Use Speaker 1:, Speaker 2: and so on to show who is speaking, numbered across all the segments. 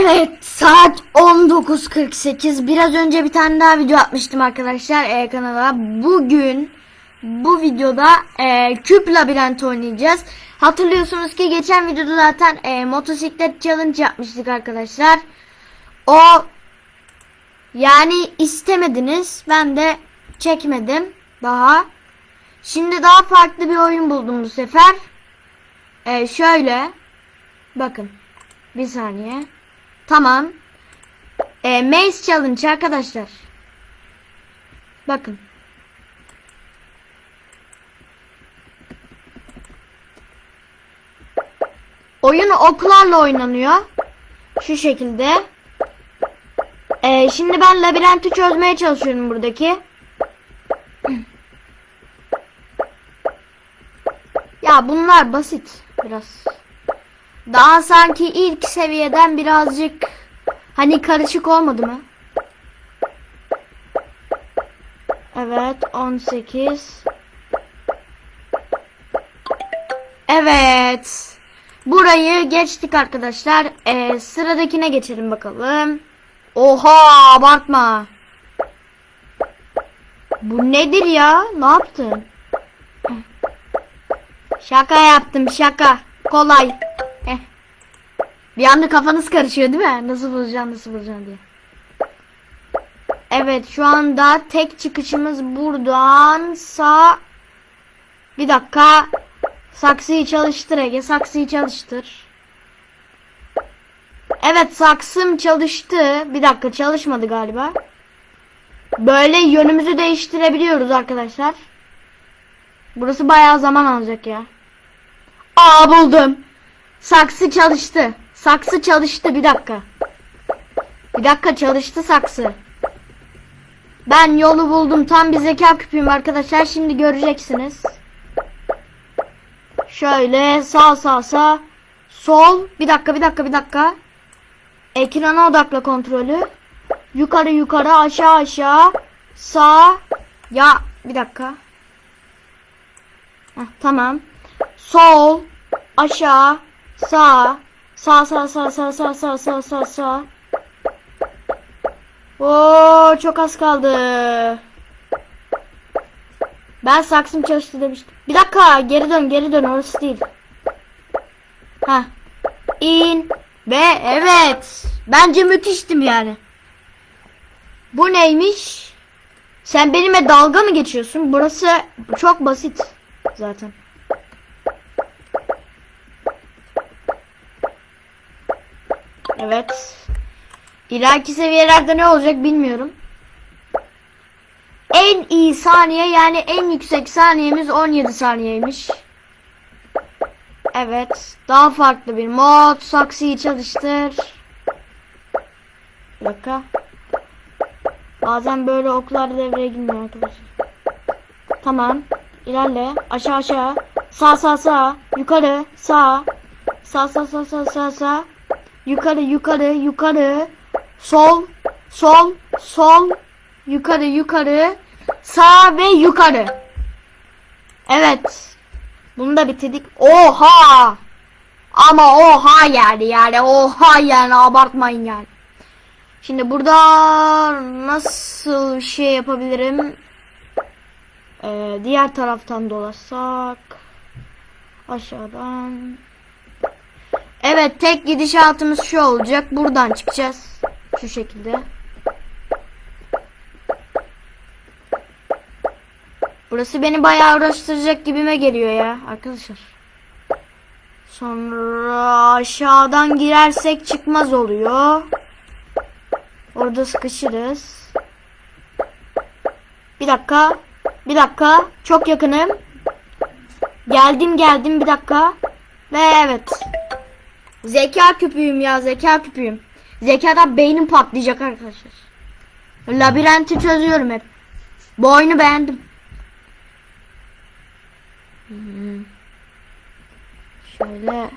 Speaker 1: Evet saat 19.48 biraz önce bir tane daha video atmıştım arkadaşlar e, kanala. Bugün bu videoda e, küp labirent oynayacağız. Hatırlıyorsunuz ki geçen videoda zaten e, motosiklet challenge yapmıştık arkadaşlar. O yani istemediniz ben de çekmedim daha. Şimdi daha farklı bir oyun buldum bu sefer. E, şöyle bakın bir saniye. Tamam. E, Maze Challenge arkadaşlar. Bakın. Oyun oklarla oynanıyor. Şu şekilde. E, şimdi ben labirenti çözmeye çalışıyorum buradaki. Ya bunlar basit biraz. Daha sanki ilk seviyeden birazcık hani karışık olmadı mı? Evet 18 Evet. Burayı geçtik arkadaşlar. Ee, Sıradakine geçelim bakalım. Oha abartma. Bu nedir ya? Ne yaptın? Şaka yaptım şaka. Kolay. Bir anda kafanız karışıyor değil mi? Nasıl bulacağım nasıl bulacağım diye. Evet şu anda tek çıkışımız buradan sağ. Bir dakika. Saksıyı çalıştır Ege. Saksıyı çalıştır. Evet saksım çalıştı. Bir dakika çalışmadı galiba. Böyle yönümüzü değiştirebiliyoruz arkadaşlar. Burası bayağı zaman alacak ya. Aa buldum. Saksı çalıştı. Saksı çalıştı bir dakika. Bir dakika çalıştı saksı. Ben yolu buldum. Tam bir zeka küpüyüm arkadaşlar. Şimdi göreceksiniz. Şöyle sağ sağ sağ. Sol. Bir dakika bir dakika bir dakika. Ekrana odakla kontrolü. Yukarı yukarı aşağı aşağı. Sağ. Ya bir dakika. Heh, tamam. Sol. Aşağı. Sağ. Sağ sağ sağ sağ sağ sağ sağ sağ sağ. Oo çok az kaldı. Ben saksım çalıştı demiştim. Bir dakika geri dön geri dön orası değil. Ha. İn ve evet. Bence müthiştim yani. Bu neymiş? Sen benimle dalga mı geçiyorsun? Burası çok basit zaten. Evet. İleriki seviyelerde ne olacak bilmiyorum. En iyi saniye yani en yüksek saniyemiz 17 saniyeymiş. Evet. Daha farklı bir mod. Saksıyı çalıştır. Bir. Bazen böyle oklar devreye girmiyor arkadaşlar. Tamam. İlerle. Aşağı aşağı. Sağ sağ sağ. Yukarı. Sağ. Sağ sağ sağ sağ sağ sağ. Yukarı yukarı yukarı. Sol. Sol. Sol. Yukarı yukarı. Sağ ve yukarı. Evet. Bunu da bitirdik. Oha! Ama oha yani yani oha yani abartmayın yani. Şimdi burada nasıl şey yapabilirim? Ee, diğer taraftan dolaşsak aşağıdan. Evet tek gidişatımız şu olacak. Buradan çıkacağız. Şu şekilde. Burası beni bayağı uğraştıracak gibime geliyor ya arkadaşlar. Sonra aşağıdan girersek çıkmaz oluyor. Orada sıkışırız. Bir dakika. Bir dakika. Çok yakınım. Geldim geldim bir dakika. Ve evet. Zeka küpüyüm ya zeka küpüyüm. Zekadan beynim patlayacak arkadaşlar. Labirenti çözüyorum hep. Bu oyunu beğendim. Hmm. Şöyle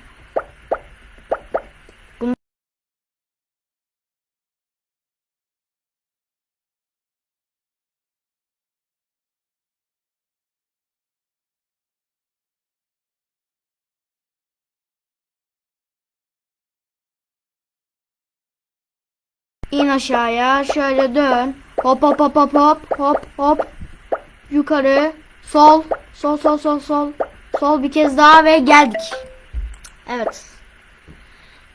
Speaker 1: İn aşağıya. Şöyle dön. Hop hop hop hop hop hop hop. Yukarı. Sol. Sol sol sol sol. Sol bir kez daha ve geldik. Evet.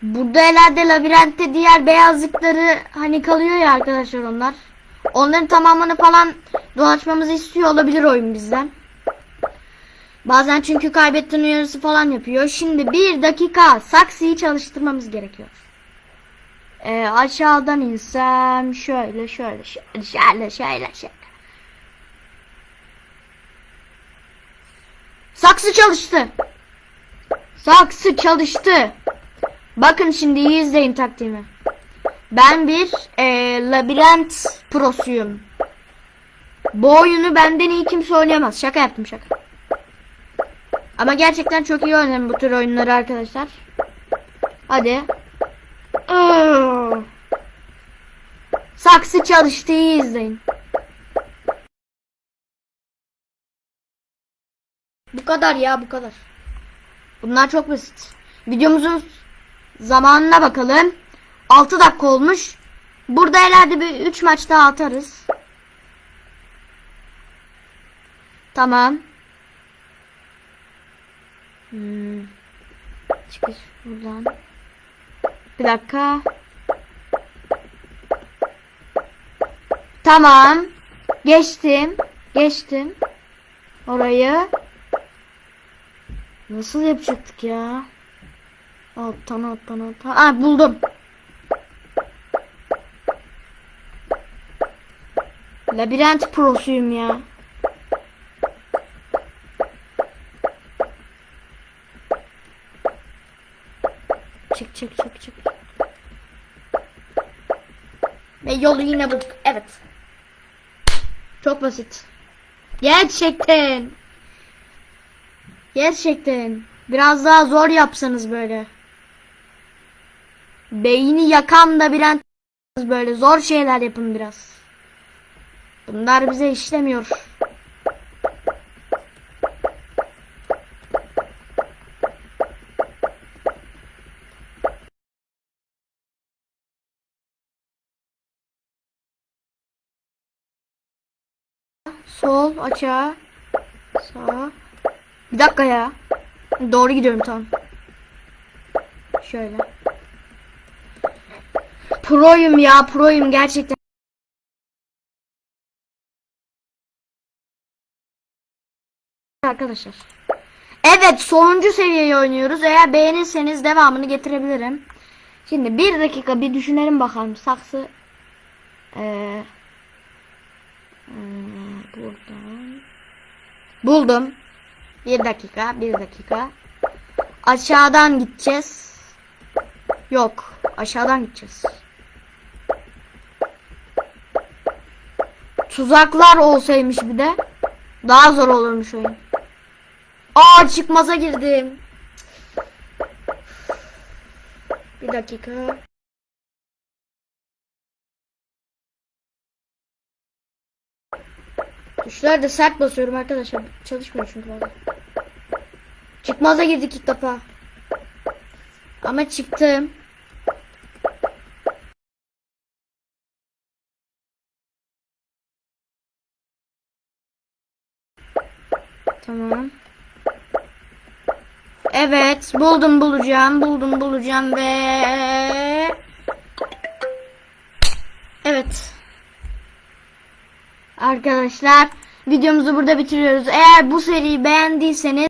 Speaker 1: Burada herhalde labirentte diğer beyazlıkları hani kalıyor ya arkadaşlar onlar. Onların tamamını falan dolaşmamızı istiyor olabilir oyun bizden. Bazen çünkü kaybettiğin uyarısı falan yapıyor. Şimdi bir dakika saksıyı çalıştırmamız gerekiyor. Ee, aşağıdan insem şöyle şöyle şöyle şöyle şöyle şöyle. Saksı çalıştı. Saksı çalıştı. Bakın şimdi iyi izleyin taktiğimi. Ben bir e, labirent prosuyum. Bu oyunu benden iyi kimse oynayamaz. Şaka yaptım şaka. Ama gerçekten çok iyi oynarım bu tür oyunları arkadaşlar. Hadi. Aa. Saksı çalıştı iyi izleyin. Bu kadar ya bu kadar. Bunlar çok basit. Videomuzun zamanına bakalım. 6 dakika olmuş. Burada herhalde bir 3 maç daha atarız. Tamam. Hmm. Çıkış buradan. Bir dakika. Tamam. Geçtim. Geçtim. Orayı. Nasıl yapacaktık ya? Alttan alttan alttan. Aa buldum. Labirent prosuyum ya. Çık çık çık çık. Ve yolu yine bulduk. Evet. Çok basit. Gerçekten. Gerçekten. Biraz daha zor yapsanız böyle. Beyni yakan da bilen böyle zor şeyler yapın biraz. Bunlar bize işlemiyor. Sol açığa. Sağ. Bir dakika ya. Doğru gidiyorum tamam. Şöyle. Proyum ya proyum gerçekten. Arkadaşlar. Evet sonuncu seviyeyi oynuyoruz. Eğer beğenirseniz devamını getirebilirim. Şimdi bir dakika bir düşünelim bakalım. Saksı. Ee, hmm, buradan. Buldum. Bir dakika, bir dakika. Aşağıdan gideceğiz. Yok, aşağıdan gideceğiz. Tuzaklar olsaymış bir de daha zor olurmuş oyun. Aa çıkmaza girdim. Bir dakika. Tuşları da sert basıyorum arkadaşlar. Çalışmıyor çünkü bazen. Çıkmaza girdik ilk defa. Ama çıktım. Tamam. Evet, buldum bulacağım, buldum bulacağım ve Arkadaşlar, videomuzu burada bitiriyoruz. Eğer bu seriyi beğendiyseniz